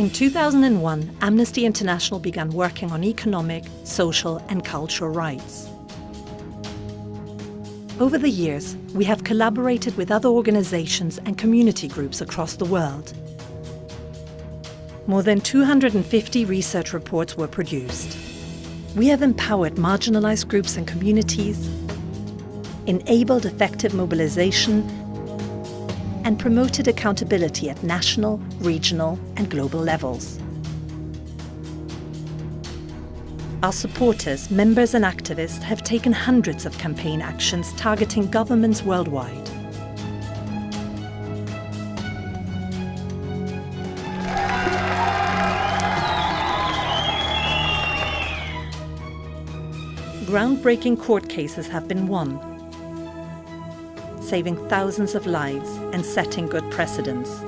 In 2001, Amnesty International began working on economic, social and cultural rights. Over the years, we have collaborated with other organizations and community groups across the world. More than 250 research reports were produced. We have empowered marginalized groups and communities, enabled effective mobilization and promoted accountability at national, regional and global levels. Our supporters, members and activists have taken hundreds of campaign actions targeting governments worldwide. Groundbreaking court cases have been won, saving thousands of lives and setting good precedents.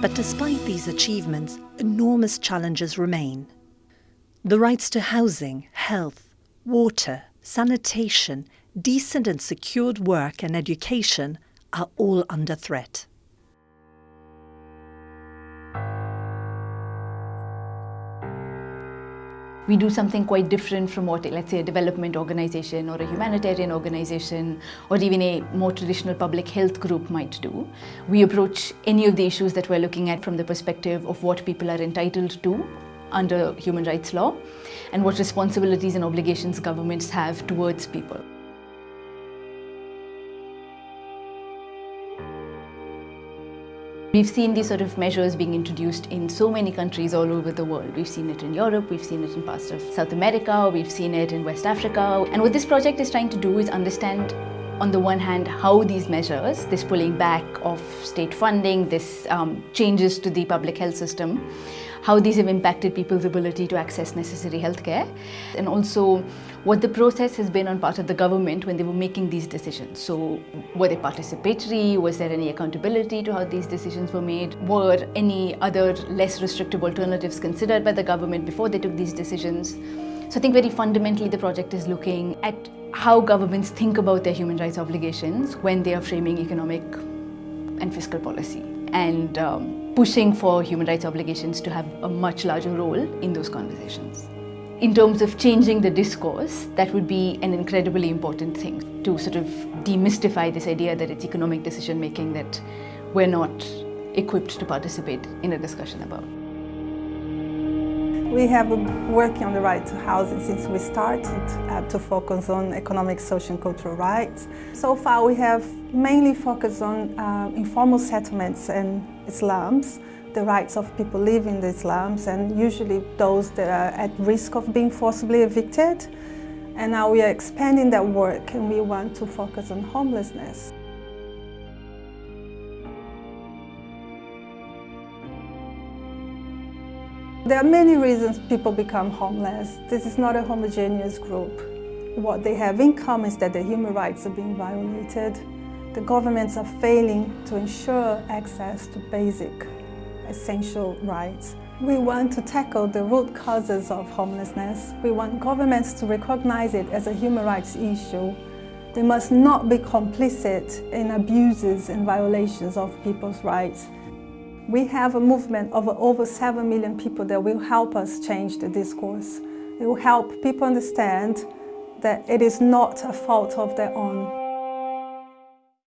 But despite these achievements, enormous challenges remain. The rights to housing, health, water, sanitation, decent and secured work and education are all under threat. We do something quite different from what, let's say, a development organization or a humanitarian organization or even a more traditional public health group might do. We approach any of the issues that we're looking at from the perspective of what people are entitled to under human rights law and what responsibilities and obligations governments have towards people. We've seen these sort of measures being introduced in so many countries all over the world. We've seen it in Europe, we've seen it in parts of South America, we've seen it in West Africa. And what this project is trying to do is understand on the one hand, how these measures, this pulling back of state funding, this um, changes to the public health system, how these have impacted people's ability to access necessary healthcare, and also what the process has been on part of the government when they were making these decisions. So were they participatory? Was there any accountability to how these decisions were made? Were any other less restrictive alternatives considered by the government before they took these decisions? So I think very fundamentally the project is looking at how governments think about their human rights obligations when they are framing economic and fiscal policy and um, pushing for human rights obligations to have a much larger role in those conversations. In terms of changing the discourse, that would be an incredibly important thing to sort of demystify this idea that it's economic decision making that we're not equipped to participate in a discussion about. We have been working on the right to housing since we started uh, to focus on economic, social and cultural rights. So far we have mainly focused on uh, informal settlements and slums, the rights of people living in the slums and usually those that are at risk of being forcibly evicted. And now we are expanding that work and we want to focus on homelessness. There are many reasons people become homeless. This is not a homogeneous group. What they have in common is that their human rights are being violated. The governments are failing to ensure access to basic, essential rights. We want to tackle the root causes of homelessness. We want governments to recognize it as a human rights issue. They must not be complicit in abuses and violations of people's rights. We have a movement of over 7 million people that will help us change the discourse. It will help people understand that it is not a fault of their own.